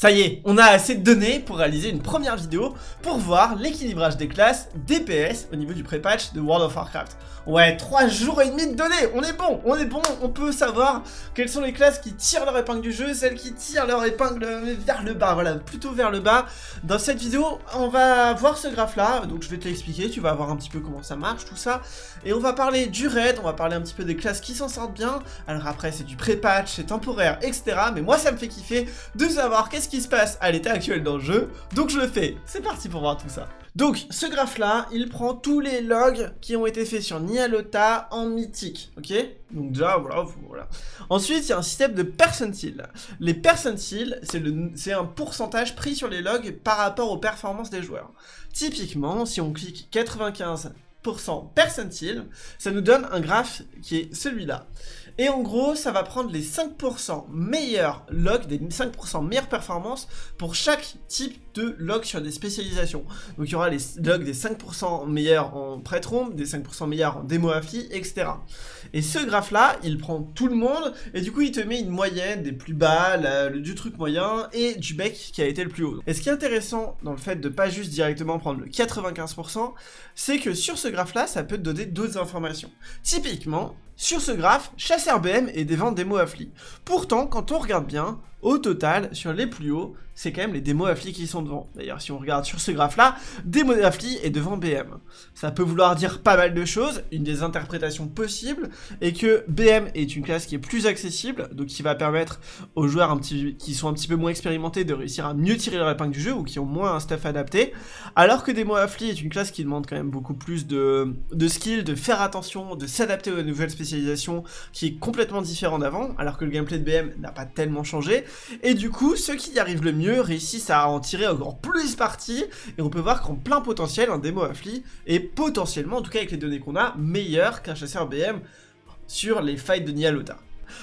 Ça y est, on a assez de données pour réaliser une première vidéo pour voir l'équilibrage des classes DPS au niveau du pré-patch de World of Warcraft. Ouais, 3 jours et demi de données, on est bon, on est bon, on peut savoir quelles sont les classes qui tirent leur épingle du jeu, celles qui tirent leur épingle vers le bas, voilà, plutôt vers le bas. Dans cette vidéo, on va voir ce graphe là, donc je vais te l'expliquer, tu vas voir un petit peu comment ça marche, tout ça. Et on va parler du raid, on va parler un petit peu des classes qui s'en sortent bien. Alors après, c'est du pré-patch, c'est temporaire, etc. Mais moi, ça me fait kiffer de savoir qu'est-ce qui se passe à l'état actuel dans le jeu, donc je le fais. C'est parti pour voir tout ça. Donc, ce graphe-là, il prend tous les logs qui ont été faits sur Nialota en mythique, ok? Donc déjà, voilà. Ensuite, il y a un système de percentile. Les percentiles, c'est un pourcentage pris sur les logs par rapport aux performances des joueurs. Typiquement, si on clique 95 percentile, ça nous donne un graphe qui est celui-là. Et en gros, ça va prendre les 5% meilleurs logs, des 5% meilleures performances pour chaque type de log sur des spécialisations. Donc il y aura les logs des 5% meilleurs en prêt des 5% meilleurs en démo affli, etc. Et ce graphe-là, il prend tout le monde, et du coup il te met une moyenne des plus bas, du truc moyen, et du bec qui a été le plus haut. Et ce qui est intéressant dans le fait de pas juste directement prendre le 95%, c'est que sur ce graphe-là, ça peut te donner d'autres informations. Typiquement, sur ce graphe, chasseur BM et des ventes démo affli. Pourtant, quand on regarde bien, au total, sur les plus hauts, c'est quand même les démos affli qui sont devant. D'ailleurs, si on regarde sur ce graphe-là, démo affli est devant BM. Ça peut vouloir dire pas mal de choses. Une des interprétations possibles est que BM est une classe qui est plus accessible, donc qui va permettre aux joueurs qui sont un petit peu moins expérimentés de réussir à mieux tirer leur épingle du jeu ou qui ont moins un stuff adapté. Alors que démo affli est une classe qui demande quand même beaucoup plus de, de skill, de faire attention, de s'adapter aux nouvelles spécialisations, qui est complètement différent d'avant, alors que le gameplay de BM n'a pas tellement changé. Et du coup, ceux qui y arrivent le mieux réussissent à en tirer encore plus parti, et on peut voir qu'en plein potentiel, un démo affli est potentiellement, en tout cas avec les données qu'on a, meilleur qu'un chasseur BM sur les fights de Nialota.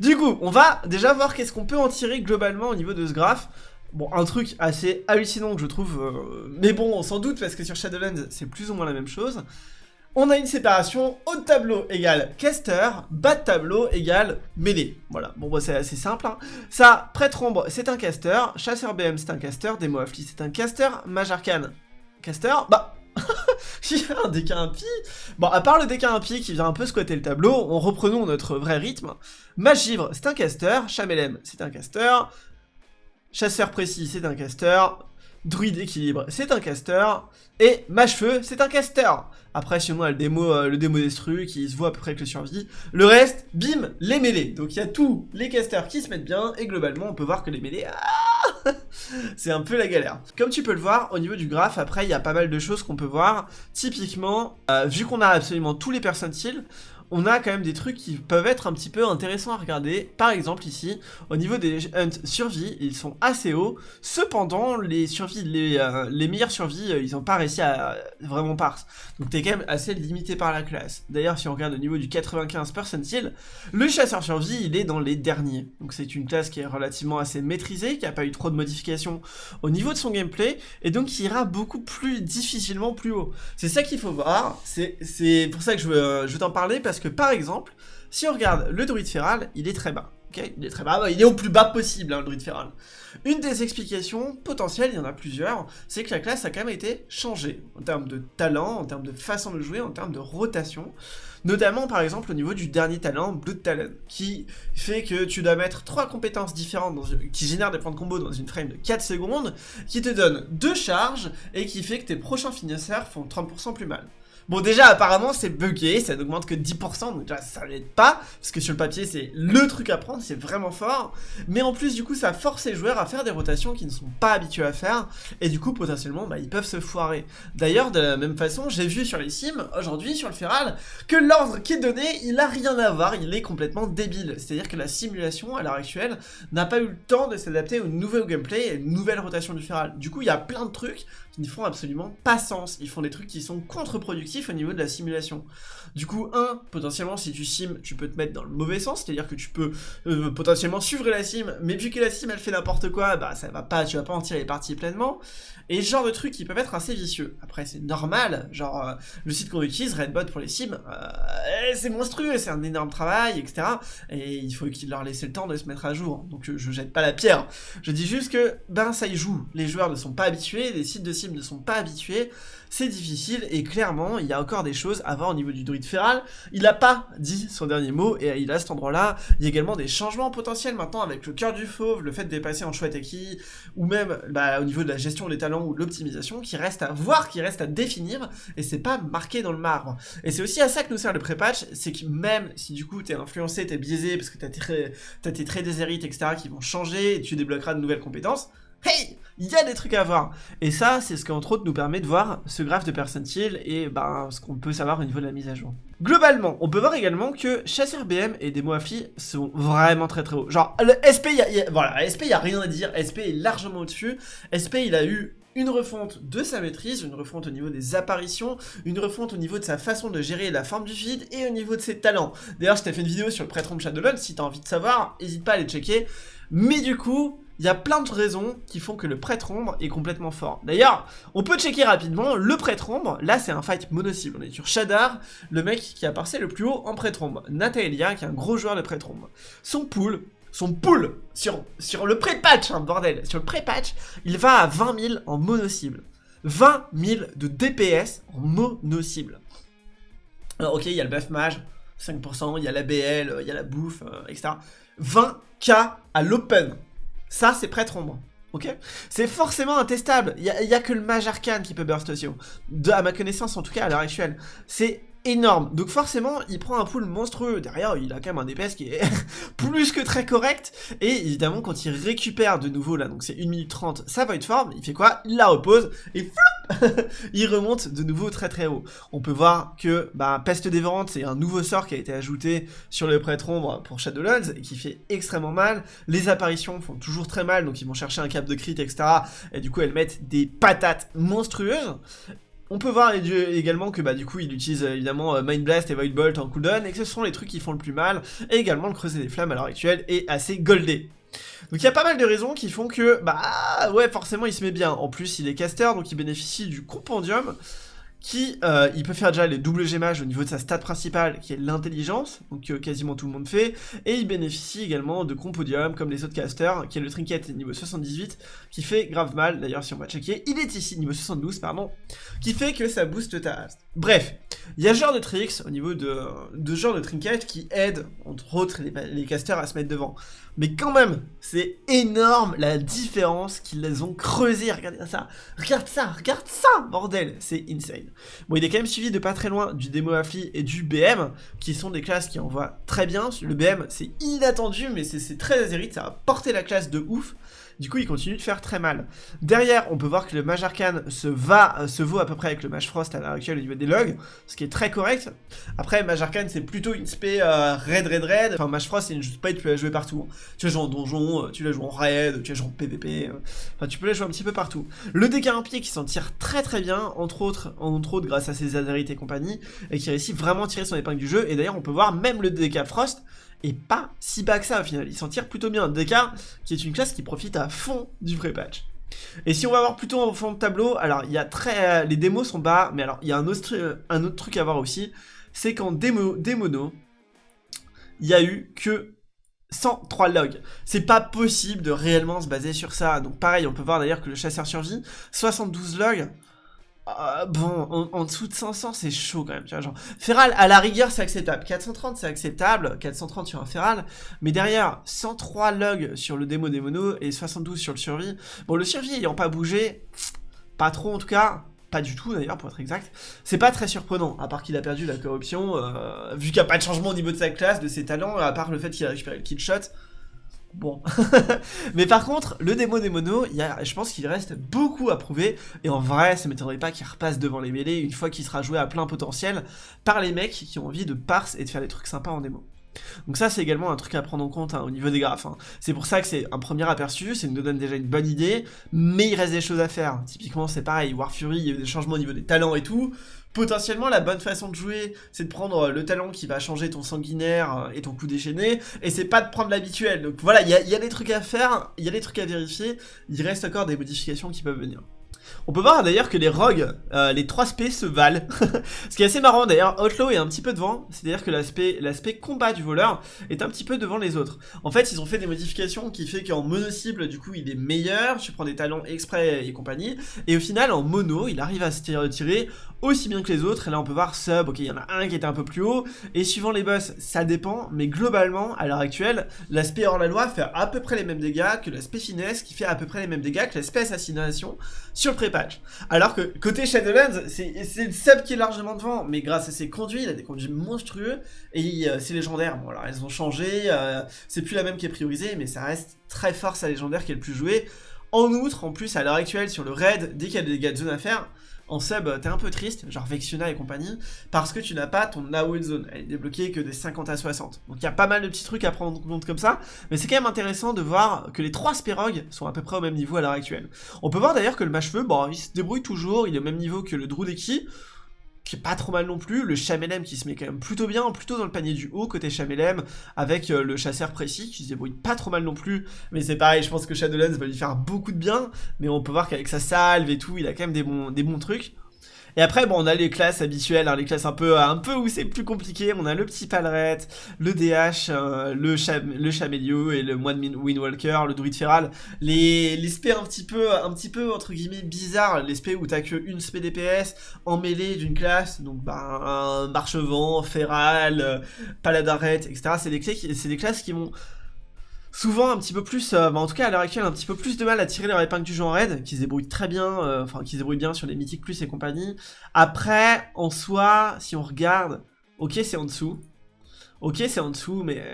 Du coup, on va déjà voir qu'est-ce qu'on peut en tirer globalement au niveau de ce graphe. Bon, un truc assez hallucinant que je trouve, euh, mais bon, sans doute, parce que sur Shadowlands, c'est plus ou moins la même chose on a une séparation haut de tableau égale caster, bas de tableau égale mêlée. Voilà, bon bah c'est assez simple. Hein. Ça, prêtre ombre c'est un caster, chasseur BM c'est un caster, démo affli c'est un caster, mage arcane, caster, bah... Il un déca impie Bon, à part le déca impie qui vient un peu squatter le tableau, on reprenons notre vrai rythme. Mage givre, c'est un caster, chamelem, c'est un caster, chasseur précis, c'est un caster, druide équilibre, c'est un caster, et mage feu, c'est un caster. Après, sinon, on a le démo, euh, le démo destru qui se voit à peu près avec le survie. Le reste, bim, les mêlées. Donc, il y a tous les casters qui se mettent bien, et globalement, on peut voir que les mêlées, ah, c'est un peu la galère. Comme tu peux le voir, au niveau du graphe, après, il y a pas mal de choses qu'on peut voir. Typiquement, euh, vu qu'on a absolument tous les percentiles, on a quand même des trucs qui peuvent être un petit peu intéressants à regarder. Par exemple ici, au niveau des hunts survie, ils sont assez hauts. Cependant, les survies, les, euh, meilleures survies, euh, ils n'ont pas réussi à vraiment parse. Donc t'es quand même assez limité par la classe. D'ailleurs, si on regarde au niveau du 95 percentile, le chasseur survie, il est dans les derniers. Donc c'est une classe qui est relativement assez maîtrisée, qui n'a pas eu trop de modifications au niveau de son gameplay, et donc qui ira beaucoup plus difficilement plus haut. C'est ça qu'il faut voir, c'est pour ça que je veux, euh, t'en parler, que par exemple, si on regarde le druide féral, il est très bas. il est très bas, il est au plus bas possible, hein, le druide féral. Une des explications potentielles, il y en a plusieurs, c'est que la classe a quand même été changée, en termes de talent, en termes de façon de jouer, en termes de rotation, notamment par exemple au niveau du dernier talent, Blood Talent, qui fait que tu dois mettre trois compétences différentes qui génèrent des points de combo dans une frame de 4 secondes, qui te donne deux charges, et qui fait que tes prochains finisseurs font 30% plus mal. Bon déjà apparemment c'est buggé, ça n'augmente que 10%, donc déjà ça l'aide pas, parce que sur le papier c'est le truc à prendre, c'est vraiment fort, mais en plus du coup ça force les joueurs à faire des rotations qu'ils ne sont pas habitués à faire, et du coup potentiellement bah, ils peuvent se foirer. D'ailleurs de la même façon j'ai vu sur les sims, aujourd'hui sur le Feral, que l'ordre qui est donné il a rien à voir, il est complètement débile, c'est-à-dire que la simulation à l'heure actuelle n'a pas eu le temps de s'adapter au nouveau gameplay et une nouvelle rotation du Feral. Du coup il y a plein de trucs qui ne font absolument pas sens, ils font des trucs qui sont contre-productifs, au niveau de la simulation. Du coup, un, potentiellement, si tu sims, tu peux te mettre dans le mauvais sens, c'est-à-dire que tu peux euh, potentiellement suivre la sim, mais vu la sim, elle fait n'importe quoi, bah ça va pas, tu vas pas en tirer les parties pleinement. Et genre de trucs qui peuvent être assez vicieux. Après, c'est normal, genre, euh, le site qu'on utilise, Redbot pour les sims, euh, c'est monstrueux, c'est un énorme travail, etc. Et il faut qu'il leur laisse le temps de se mettre à jour. Donc je jette pas la pierre. Je dis juste que, ben ça y joue. Les joueurs ne sont pas habitués, les sites de sim ne sont pas habitués, c'est difficile, et clairement, il y a encore des choses à voir au niveau du druide féral. Il a pas dit son dernier mot, et il a cet endroit-là, il y a également des changements potentiels maintenant avec le cœur du fauve, le fait de dépasser en chouette acquis, ou même bah, au niveau de la gestion des talents ou l'optimisation, qui reste à voir, qui reste à définir, et c'est pas marqué dans le marbre. Et c'est aussi à ça que nous sert le pré-patch, c'est que même si du coup t'es influencé, t'es biaisé, parce que t'as tes, as tes traits etc., qui vont changer, et tu débloqueras de nouvelles compétences, hey, il y a des trucs à voir. Et ça, c'est ce qui entre autres nous permet de voir ce graphe de percentile et ben, ce qu'on peut savoir au niveau de la mise à jour. Globalement, on peut voir également que chasseur BM et Demo Affli sont vraiment très très hauts. Genre, le SP, y voilà, SP, il a rien à dire. SP est largement au-dessus. SP, il a eu une refonte de sa maîtrise, une refonte au niveau des apparitions, une refonte au niveau de sa façon de gérer la forme du feed et au niveau de ses talents. D'ailleurs, je t'ai fait une vidéo sur le prêtre si t'as envie de savoir, n'hésite pas à aller checker. Mais du coup, il y a plein de raisons qui font que le prêtre ombre est complètement fort. D'ailleurs, on peut checker rapidement, le prêtre ombre, là c'est un fight mono-cible, on est sur Shadar, le mec qui a passé le plus haut en prêtre ombre, Natalia, qui est un gros joueur de prêtre ombre. Son pool, son pool, sur, le pré-patch, hein, bordel, sur le pré-patch, il va à 20 000 en mono-cible. 20 000 de DPS en mono-cible. Alors ok, il y a le buff mage, 5%, il y a la BL, il y a la bouffe, euh, etc. 20k à l'open. Ça, c'est prêtre ombre. Ok? C'est forcément intestable. Il n'y a, que le mage arcane qui peut burst aussi. De, à ma connaissance, en tout cas, à l'heure actuelle. C'est énorme. Donc forcément, il prend un pool monstrueux. Derrière, il a quand même un DPS qui est plus que très correct. Et évidemment, quand il récupère de nouveau, là, donc c'est 1 minute 30, sa void form, il fait quoi? Il la repose et flop Il remonte de nouveau très très haut. On peut voir que bah, Peste dévorante, c'est un nouveau sort qui a été ajouté sur le prêtre ombre pour Shadowlands et qui fait extrêmement mal. Les apparitions font toujours très mal, donc ils vont chercher un cap de crit, etc. Et du coup, elles mettent des patates monstrueuses. On peut voir également que bah du coup il utilise euh, évidemment euh, Mind Blast et Void Bolt en cooldown et que ce sont les trucs qui font le plus mal et également le creuser des flammes à l'heure actuelle est assez goldé. Donc il y a pas mal de raisons qui font que bah ouais forcément il se met bien. En plus il est caster donc il bénéficie du compendium qui, euh, il peut faire déjà les doubles gémages au niveau de sa stat principale, qui est l'intelligence, donc euh, quasiment tout le monde fait, et il bénéficie également de compodium, comme les autres casters, qui est le trinket niveau 78, qui fait grave mal, d'ailleurs si on va checker, il est ici, niveau 72, pardon, qui fait que ça booste ta haste. Bref, il y a genre de tricks au niveau de, de genre de trinket qui aident, entre autres, les, casters à se mettre devant. Mais quand même, c'est énorme la différence qu'ils les ont creusé. Regardez ça, regarde ça, regarde ça, bordel, c'est insane. Bon, il est quand même suivi de pas très loin du démo Affli et du BM, qui sont des classes qui envoient très bien. Le BM, c'est inattendu, mais c'est très azérite, ça a porté la classe de ouf. Du coup, il continue de faire très mal. Derrière, on peut voir que le Mage se, va, euh, se vaut à peu près avec le Mage Frost à l'heure actuelle au niveau des logs, ce qui est très correct. Après, Mage c'est plutôt une spé euh, raid, raid, raid. Enfin, Mage Frost, c'est une spé, tu peux la jouer partout. Tu la jouer en donjon, euh, tu la jouer en raid, tu la jouer en PvP. Enfin, tu peux la jouer un petit peu partout. Le DK pied qui s'en tire très très bien, entre autres, entre autres grâce à ses Azerites et compagnie, et qui réussit vraiment à tirer son épingle du jeu. Et d'ailleurs, on peut voir même le DK Frost et pas si bas que ça au final. Il s'en tire plutôt bien. DK, qui est une classe qui profite à fond du vrai patch. Et si on va voir plutôt en fond de tableau, alors il y a très... les démos sont bas, mais alors il y a un autre, truc à voir aussi, c'est qu'en démo, démono, il y a eu que 103 logs. C'est pas possible de réellement se baser sur ça. Donc pareil, on peut voir d'ailleurs que le chasseur survit, 72 logs, ah, bon, en, dessous de 500, c'est chaud quand même, tu vois, genre... Feral, à la rigueur, c'est acceptable. 430, c'est acceptable. 430 sur un Feral. Mais derrière, 103 logs sur le démo des monos et 72 sur le survie. Bon, le survie ayant pas bougé, pas trop en tout cas, pas du tout d'ailleurs pour être exact, c'est pas très surprenant, à part qu'il a perdu la corruption, euh, vu qu'il n'y a pas de changement au niveau de sa classe, de ses talents, à part le fait qu'il a récupéré le kill shot, Bon. Mais par contre, le démo des monos, je pense qu'il reste beaucoup à prouver. Et en vrai, ça m'étonnerait pas qu'il repasse devant les mêlées une fois qu'il sera joué à plein potentiel par les mecs qui ont envie de parse et de faire des trucs sympas en démo. Donc ça c'est également un truc à prendre en compte hein, au niveau des graphes. Hein. C'est pour ça que c'est un premier aperçu, ça nous donne déjà une bonne idée, mais il reste des choses à faire. Typiquement c'est pareil, War Fury, il y a eu des changements au niveau des talents et tout. Potentiellement la bonne façon de jouer, c'est de prendre le talent qui va changer ton sanguinaire et ton coup déchaîné, et c'est pas de prendre l'habituel. Donc voilà, il y a, y a des trucs à faire, il y a des trucs à vérifier, il reste encore des modifications qui peuvent venir. On peut voir d'ailleurs que les rogues, euh, les 3 spé se valent. Ce qui est assez marrant d'ailleurs, Outlaw est un petit peu devant, c'est-à-dire que l'aspect combat du voleur est un petit peu devant les autres. En fait, ils ont fait des modifications qui fait qu'en mono cible, du coup, il est meilleur, tu prends des talents exprès et compagnie, et au final, en mono, il arrive à se tirer aussi bien que les autres, et là on peut voir sub, ok, il y en a un qui était un peu plus haut, et suivant les boss, ça dépend, mais globalement, à l'heure actuelle, l'aspect hors la loi fait à peu près les mêmes dégâts que l'aspect finesse, qui fait à peu près les mêmes dégâts que l'aspect assassination Alors que côté Shadowlands, c'est le sub qui est largement devant, mais grâce à ses conduits, il a des conduits monstrueux, et euh, c'est légendaire. Bon alors elles ont changé, euh, c'est plus la même qui est priorisée, mais ça reste très fort sa légendaire qui est le plus joué. En outre, en plus, à l'heure actuelle, sur le raid, dès qu'il y a des dégâts de zone à faire, en sub, t'es un peu triste, genre Vexiona et compagnie, parce que tu n'as pas ton Now Zone. Elle est débloquée que des 50 à 60. Donc il y a pas mal de petits trucs à prendre en compte comme ça, mais c'est quand même intéressant de voir que les trois Spérogs sont à peu près au même niveau à l'heure actuelle. On peut voir d'ailleurs que le mâche-feu, bon, il se débrouille toujours, il est au même niveau que le Drudeki, qui est pas trop mal non plus, le Chamelem qui se met quand même plutôt bien, plutôt dans le panier du haut côté Chamelem, avec euh, le chasseur précis qui se débrouille pas trop mal non plus, mais c'est pareil, je pense que Shadowlands va lui faire beaucoup de bien, mais on peut voir qu'avec sa salve et tout, il a quand même des bons, des bons trucs. Et après, bon, on a les classes habituelles, hein, les classes un peu, un peu où c'est plus compliqué. On a le petit Palret, le DH, euh, le, cham le Chamélio et le moine Windwalker, le Druid Feral. Les, les spé un petit peu, un petit peu, entre guillemets, bizarres. Les spé où t'as que une spé DPS en mêlée d'une classe. Donc, bah, un Marchevent, Feral, euh, Paladaret, etc. C'est des, des classes qui vont souvent un petit peu plus, euh, bah, en tout cas à l'heure actuelle, un petit peu plus de mal à tirer leur épingle du jeu en raid, qui se débrouillent très bien, euh, enfin qui se débrouillent bien sur les mythiques plus et compagnie. Après, en soi, si on regarde, ok c'est en dessous, ok c'est en dessous, mais...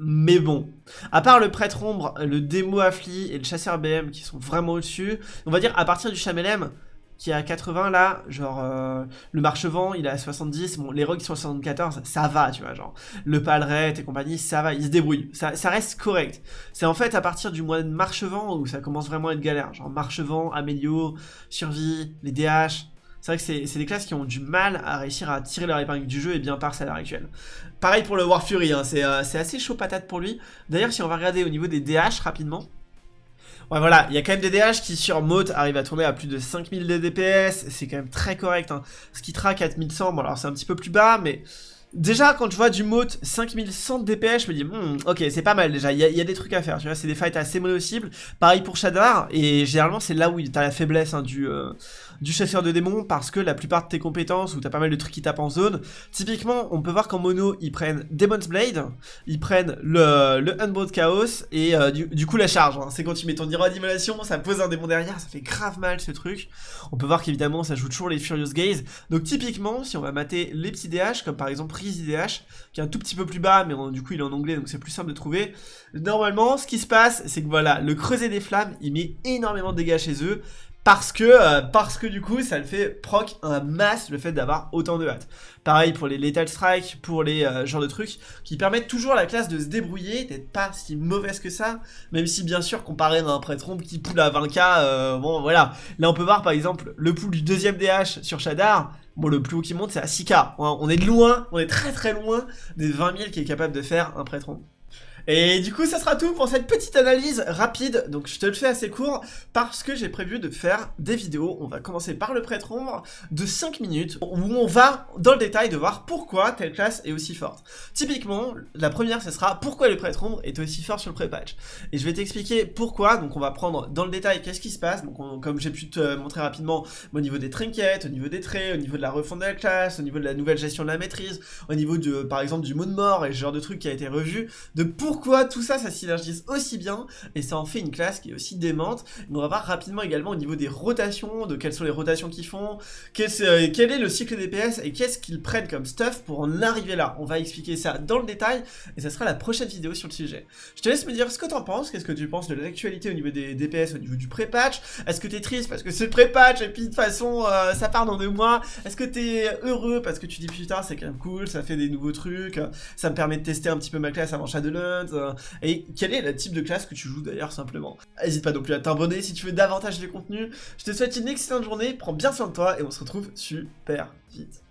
Mais bon, à part le prêtre ombre, le démo affli et le chasseur BM qui sont vraiment au-dessus, on va dire à partir du Chamelem, qui est à 80 là, genre euh, le marchevent il est à 70, bon les rogues sont à 74, ça va tu vois, genre le palret et compagnie, ça va, ils se débrouillent, ça, ça reste correct. C'est en fait à partir du mois de marchevent où ça commence vraiment à être galère, genre marchevent, amélio, survie, les DH, c'est vrai que c'est des classes qui ont du mal à réussir à tirer leur épingle du jeu et bien par à l'heure actuelle. Pareil pour le War Fury, hein, euh, c'est assez chaud patate pour lui. D'ailleurs si on va regarder au niveau des DH rapidement, Ouais voilà, il y a quand même des DH qui sur Mote arrivent à tourner à plus de 5000 de DPS, c'est quand même très correct. Hein. Skitra 4100, bon alors c'est un petit peu plus bas, mais Déjà, quand je vois du Mote 5100 de DPS, je me dis, hmm, ok, c'est pas mal déjà, il y, a des trucs à faire, tu vois, c'est des fights assez mono-cibles. Pareil pour Shadar, et généralement, c'est là où t'as la faiblesse hein, du, euh, du chasseur de démons, parce que la plupart de tes compétences, où t'as pas mal de trucs qui tapent en zone, typiquement, on peut voir qu'en mono, ils prennent Demon's Blade, ils prennent le, Unbound Chaos, et euh, du, coup, la charge. Hein. C'est quand tu mets ton ça pose un démon derrière, ça fait grave mal ce truc. On peut voir qu'évidemment, ça joue toujours les Furious Gaze. Donc, typiquement, si on va mater les petits DH, comme par exemple Qui est un tout petit peu plus bas, mais du coup il est en anglais, donc c'est plus simple de trouver. Normalement, ce qui se passe, c'est que voilà, le creuset des flammes, il met énormément de dégâts chez eux, parce que, euh, parce que du coup, ça le fait proc un masse le fait d'avoir autant de hâte. Pareil pour les Lethal Strike, pour les euh, genres de trucs, qui permettent toujours à la classe de se débrouiller, d'être pas si mauvaise que ça, même si bien sûr, comparé à un prêtre qui poule à 20k, euh, bon voilà. Là on peut voir par exemple le pool du deuxième DH sur Shadar, bon le plus haut qui monte c'est à 6k, on est loin, on est très très loin des 20 000 qui est capable de faire un prêtre et du coup, ça sera tout pour cette petite analyse rapide. Donc, je te le fais assez court parce que j'ai prévu de faire des vidéos. On va commencer par le prêtre ombre de 5 minutes où on va dans le détail de voir pourquoi telle classe est aussi forte. Typiquement, la première, ce sera pourquoi le prêtre ombre est aussi fort sur le pré-patch. Et je vais t'expliquer pourquoi. Donc, on va prendre dans le détail qu'est-ce qui se passe. Donc, comme j'ai pu te montrer rapidement, au niveau des trinkets, au niveau des traits, au niveau de la refonte de la classe, au niveau de la nouvelle gestion de la maîtrise, au niveau de, par exemple, du mode mort et ce genre de truc qui a été revu, de pourquoi pourquoi tout ça, ça synergise aussi bien, et ça en fait une classe qui est aussi démente. on va voir rapidement également au niveau des rotations, de quelles sont les rotations qu'ils font, euh, quel est le cycle DPS, et qu'est-ce qu'ils prennent comme stuff pour en arriver là. On va expliquer ça dans le détail, et ça sera la prochaine vidéo sur le sujet. Je te laisse me dire ce que t'en penses, qu'est-ce que tu penses de l'actualité au niveau des DPS, au niveau du pré-patch, est-ce que t'es triste parce que c'est pré-patch, et puis de toute façon, euh, ça part dans deux mois, est-ce que t'es heureux parce que tu dis putain, c'est quand même cool, ça fait des nouveaux trucs, ça me permet de tester un petit peu ma classe avant Euh, et quel est le type de classe que tu joues d'ailleurs simplement? N'hésite pas non plus à t'abonner si tu veux davantage de contenu. Je te souhaite une excellente journée, prends bien soin de toi et on se retrouve super vite.